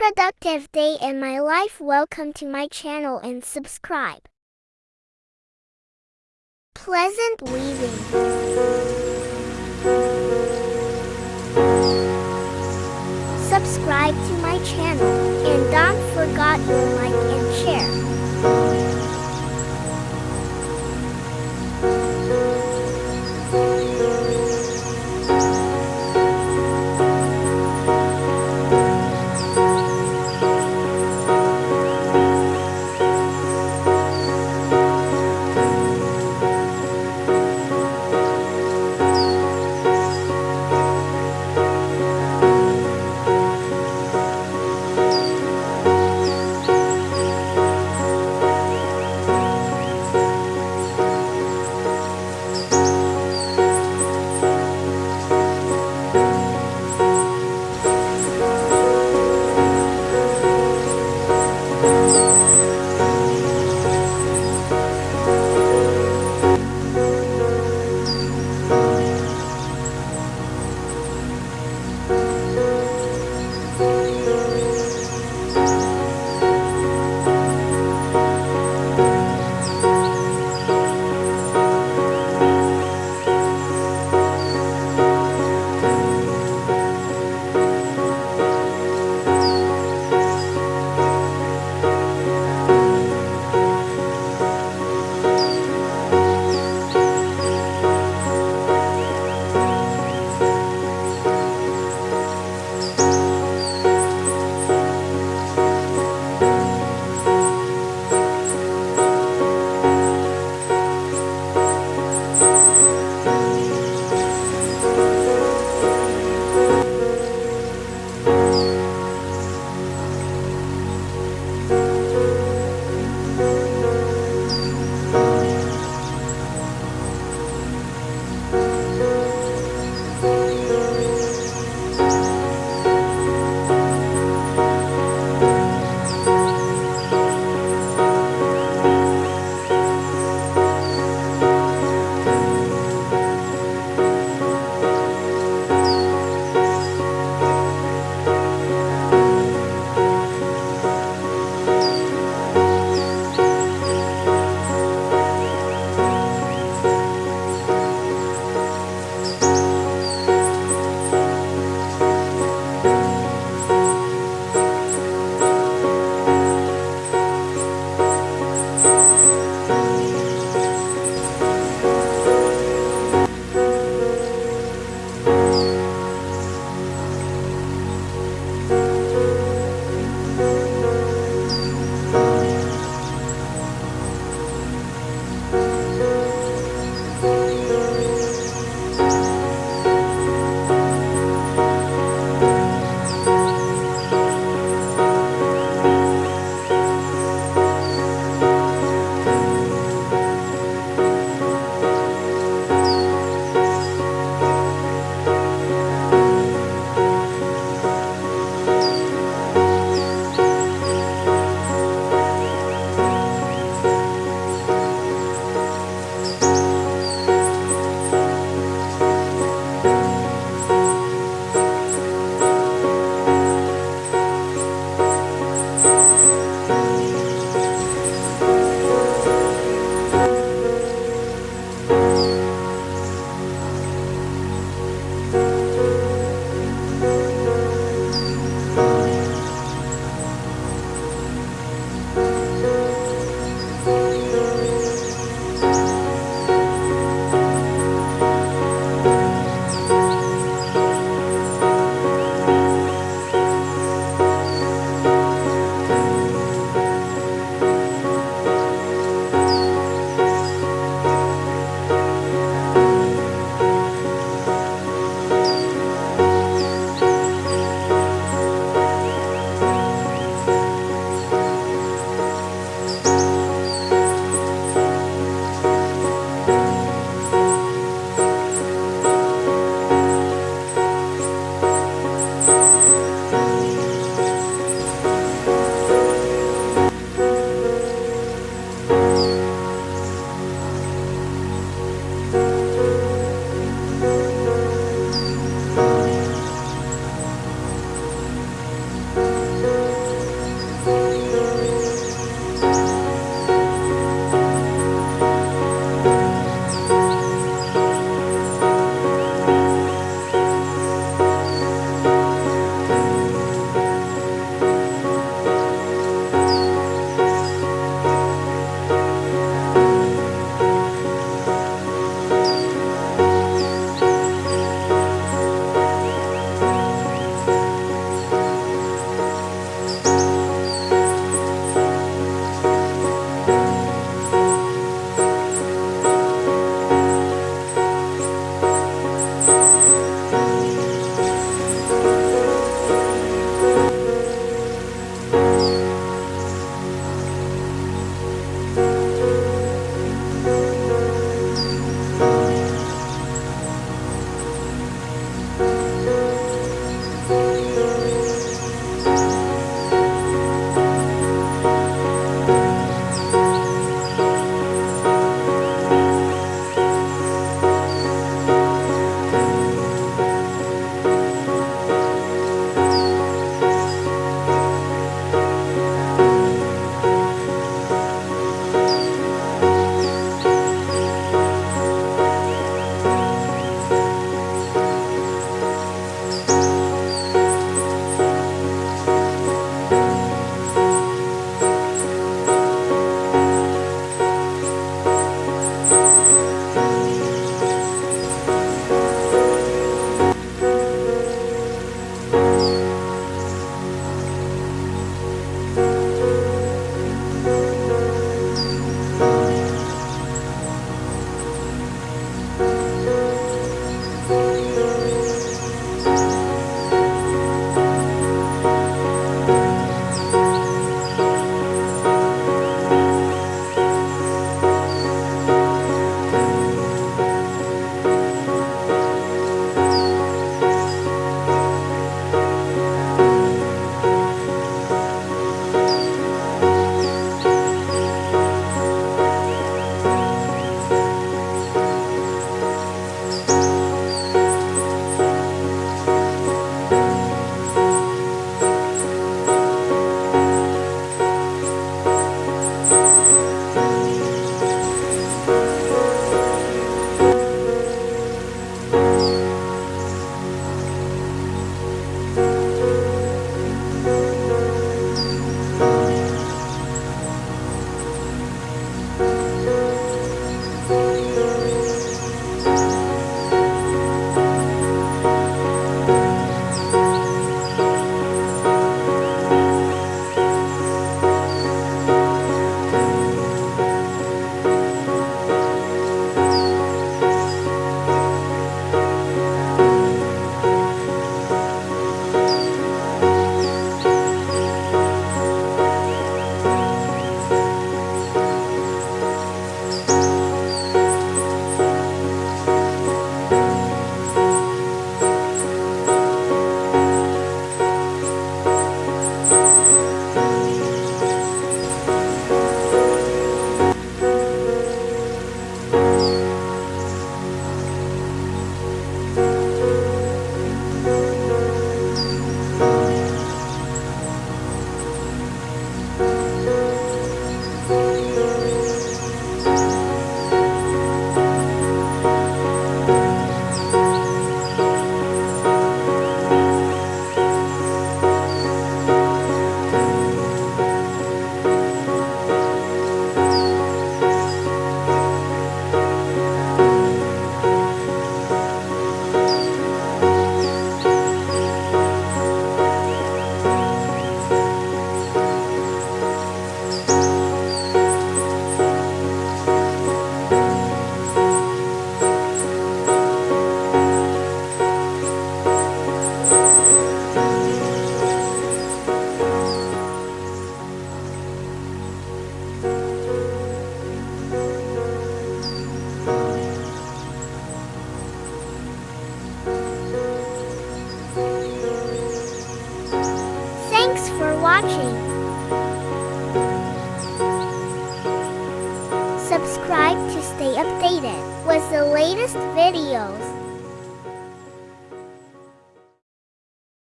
productive day in my life. Welcome to my channel and subscribe. Pleasant weaving. Subscribe to my channel and don't forget your like Watching. Subscribe to stay updated with the latest videos.